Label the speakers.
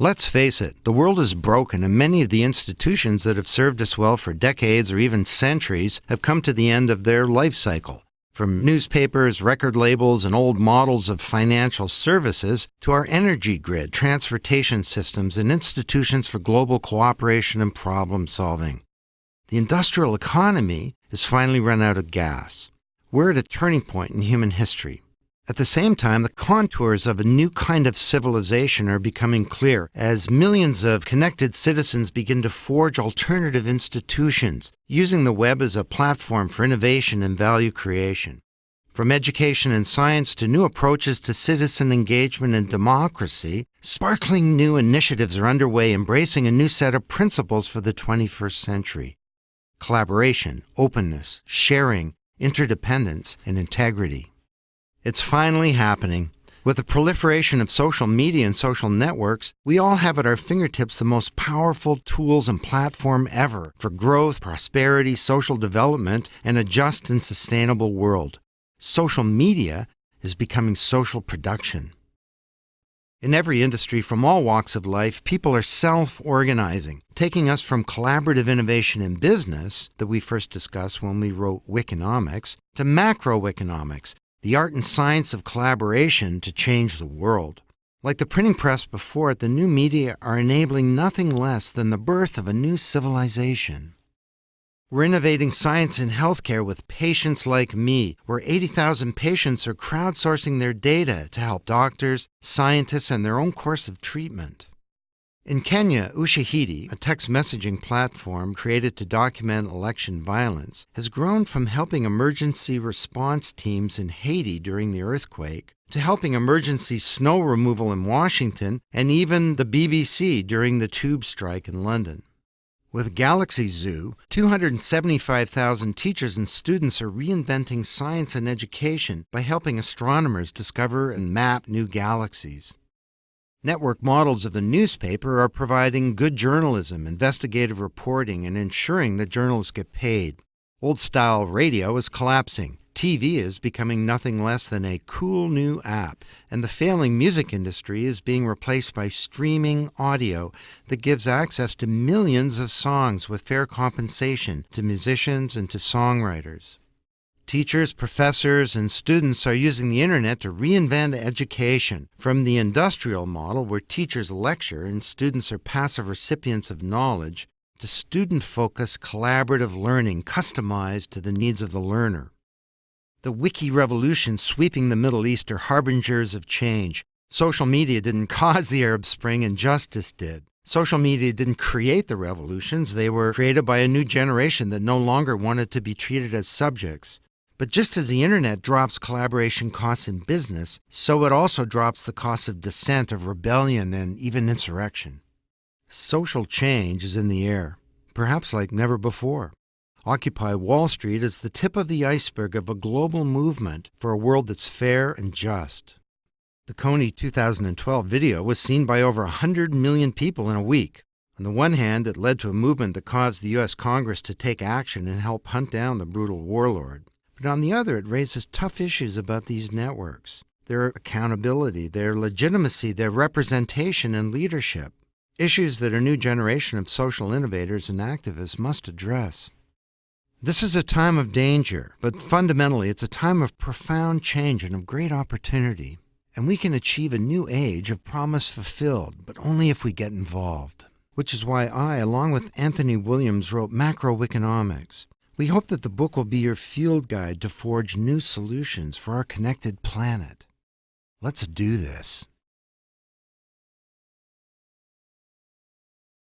Speaker 1: Let's face it, the world is broken, and many of the institutions that have served us well for decades or even centuries have come to the end of their life cycle. From newspapers, record labels, and old models of financial services to our energy grid, transportation systems, and institutions for global cooperation and problem solving. The industrial economy has finally run out of gas. We're at a turning point in human history. At the same time, the contours of a new kind of civilization are becoming clear as millions of connected citizens begin to forge alternative institutions, using the web as a platform for innovation and value creation. From education and science to new approaches to citizen engagement and democracy, sparkling new initiatives are underway embracing a new set of principles for the 21st century collaboration, openness, sharing, interdependence, and integrity. It's finally happening. With the proliferation of social media and social networks, we all have at our fingertips the most powerful tools and platform ever for growth, prosperity, social development, and a just and sustainable world. Social media is becoming social production. In every industry from all walks of life, people are self organizing, taking us from collaborative innovation in business that we first discussed when we wrote Wikinomics to Macrowikinomics, the art and science of collaboration to change the world. Like the printing press before it, the new media are enabling nothing less than the birth of a new civilization. We're innovating science in healthcare with Patients Like Me, where 80,000 patients are crowdsourcing their data to help doctors, scientists, and their own course of treatment. In Kenya, Ushahidi, a text messaging platform created to document election violence, has grown from helping emergency response teams in Haiti during the earthquake to helping emergency snow removal in Washington and even the BBC during the tube strike in London. With Galaxy Zoo, 275,000 teachers and students are reinventing science and education by helping astronomers discover and map new galaxies. Network models of the newspaper are providing good journalism, investigative reporting, and ensuring that journalists get paid. Old style radio is collapsing. TV is becoming nothing less than a cool new app, and the failing music industry is being replaced by streaming audio that gives access to millions of songs with fair compensation to musicians and to songwriters. Teachers, professors, and students are using the internet to reinvent education from the industrial model where teachers lecture and students are passive recipients of knowledge to student focused collaborative learning customized to the needs of the learner. The wiki revolution sweeping the Middle East are harbingers of change. Social media didn't cause the Arab Spring, injustice did. Social media didn't create the revolutions, they were created by a new generation that no longer wanted to be treated as subjects. But just as the internet drops collaboration costs in business, so it also drops the cost of dissent, of rebellion, and even insurrection. Social change is in the air, perhaps like never before. Occupy Wall Street is the tip of the iceberg of a global movement for a world that's fair and just. The Kony 2012 video was seen by over 100 million people in a week. On the one hand, it led to a movement that caused the U.S. Congress to take action and help hunt down the brutal warlord. But on the other, it raises tough issues about these networks their accountability, their legitimacy, their representation, and leadership. Issues that a new generation of social innovators and activists must address. This is a time of danger, but fundamentally, it's a time of profound change and of great opportunity. And we can achieve a new age of promise fulfilled, but only if we get involved. Which is why I, along with Anthony Williams, wrote Macrowikinomics we hope that the book will be your field guide to forge new solutions for our connected planet. Let's do this.